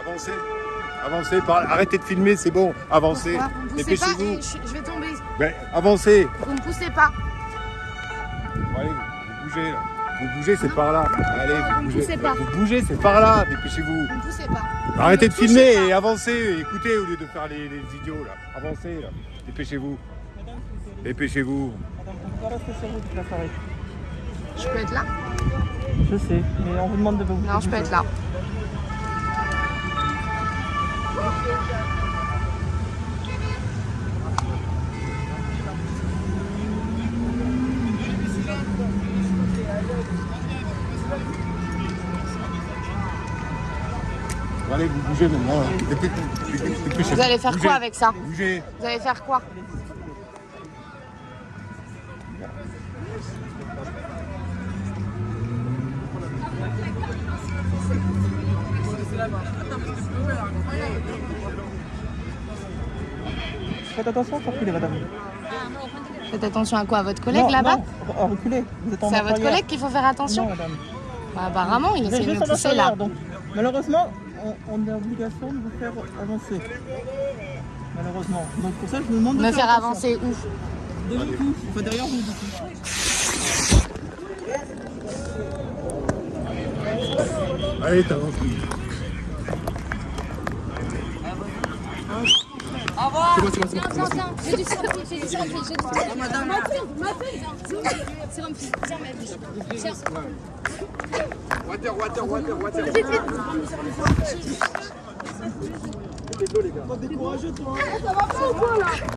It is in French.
avancez. Avancez, par- arrêtez de filmer, c'est bon. Avancez. Pourquoi Vous me poussez pas Dépêchez-vous. et je, vais tomber. Ben, avancez. Vous me poussez pas. Bon, allez, vous bougez là. Vous bougez, c'est par là. Allez, Vous vous bougez. poussez pas. Vous bougez, c'est par là. Dépêchez-vous. Vous me poussez pas. Arrêtez de filmer pas. et avancez. Écoutez au lieu de faire les, les idiots là. Avancez là. Dépêchez-vous. Dépêchez-vous. Madame, on peut pas rester sur vous toute la soirée. Je peux être là? Je sais, mais on vous demande de vous. Non, je peux être là. Allez, vous bougez maintenant. Dépêchez-vous. Vous allez faire Bougez. quoi avec ça Bougez. Vous allez faire quoi Faites attention, faut reculer, madame. Faites attention à quoi À votre collègue là-bas non, reculez. En C'est à votre collègue qu'il faut faire Non, attention madame. Bah, Apparemment, il essaie de marche pousser là. donc malheureusement, on, on a l'obligation de vous faire avancer. Malheureusement. Donc pour ça, je vous demande de Me faire avancer où Devant vous, enfin derrière vous, du coup. Allez, t'avances. C'est bon, c'est bon, c'est bon. Viens, viens, j'ai du sirop j'ai du sirop j'ai du sirop M'appelle, m'appelle Sirop tiens ma biche. Tiens. Water, water, water, water. Vite, vite. T'es courageux, toi.